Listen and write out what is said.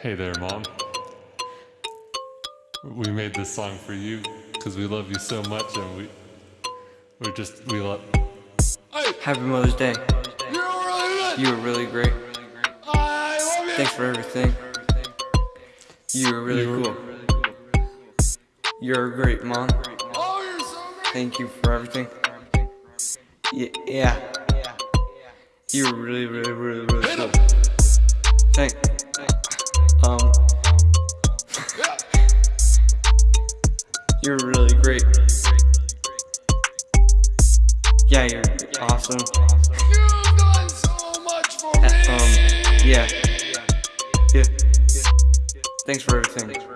Hey there, Mom. We made this song for you because we love you so much and we we're just we love Happy Mother's Day. You're really good. You were really great. I love you. Thanks for everything. You were really You were- cool. You're great, Mom. Oh, you're so great. Thank you for everything. Y- yeah. You were really, really, really, really cool. Thank. You're really great. Yeah, you're awesome. You've done so much for me. Um. Yeah. Yeah. Thanks for everything.